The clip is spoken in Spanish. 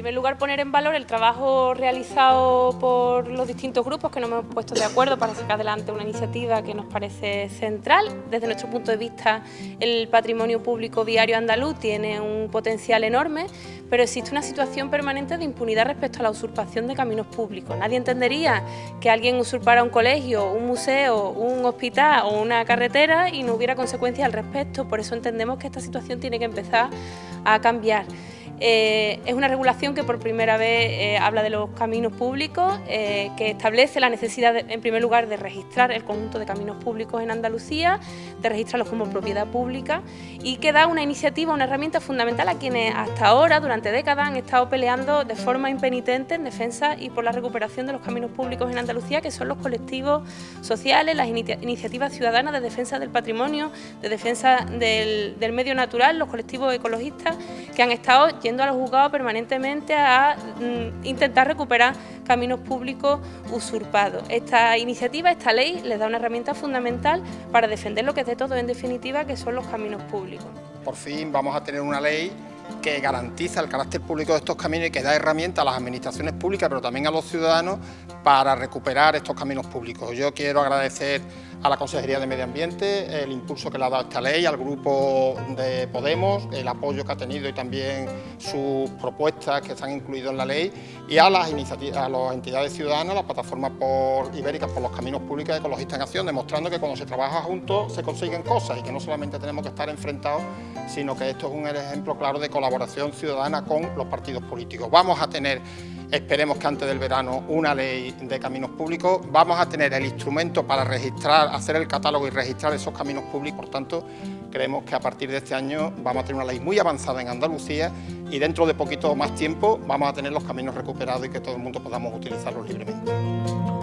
primer lugar, poner en valor el trabajo realizado por los distintos grupos que nos hemos puesto de acuerdo para sacar adelante una iniciativa que nos parece central. Desde nuestro punto de vista, el patrimonio público viario andaluz tiene un potencial enorme, pero existe una situación permanente de impunidad respecto a la usurpación de caminos públicos. Nadie entendería que alguien usurpara un colegio, un museo, un hospital o una carretera y no hubiera consecuencias al respecto. Por eso entendemos que esta situación tiene que empezar a cambiar. Eh, es una regulación que por primera vez eh, habla de los caminos públicos, eh, que establece la necesidad, en primer lugar, de registrar el conjunto de caminos públicos en Andalucía, de registrarlos como propiedad pública y que da una iniciativa, una herramienta fundamental a quienes hasta ahora, durante décadas, han estado peleando de forma impenitente en defensa y por la recuperación de los caminos públicos en Andalucía, que son los colectivos sociales, las iniciativas ciudadanas de defensa del patrimonio, de defensa del, del medio natural, los colectivos ecologistas que han estado a los juzgados permanentemente a mm, intentar recuperar caminos públicos usurpados. Esta iniciativa, esta ley, les da una herramienta fundamental para defender lo que es de todo, en definitiva, que son los caminos públicos. Por fin vamos a tener una ley que garantiza el carácter público de estos caminos y que da herramientas a las administraciones públicas, pero también a los ciudadanos, para recuperar estos caminos públicos. Yo quiero agradecer a la Consejería de Medio Ambiente el impulso que le ha dado esta ley, al grupo de Podemos, el apoyo que ha tenido y también sus propuestas que están incluidas en la ley y a las, iniciativas, a las entidades ciudadanas, las plataformas por, ibéricas por los caminos públicos de Ecologistas en Acción, demostrando que cuando se trabaja juntos se consiguen cosas y que no solamente tenemos que estar enfrentados, sino que esto es un ejemplo claro de colaboración ciudadana con los partidos políticos. Vamos a tener esperemos que antes del verano, una ley de caminos públicos. Vamos a tener el instrumento para registrar, hacer el catálogo y registrar esos caminos públicos. Por tanto, creemos que a partir de este año vamos a tener una ley muy avanzada en Andalucía y dentro de poquito más tiempo vamos a tener los caminos recuperados y que todo el mundo podamos utilizarlos libremente.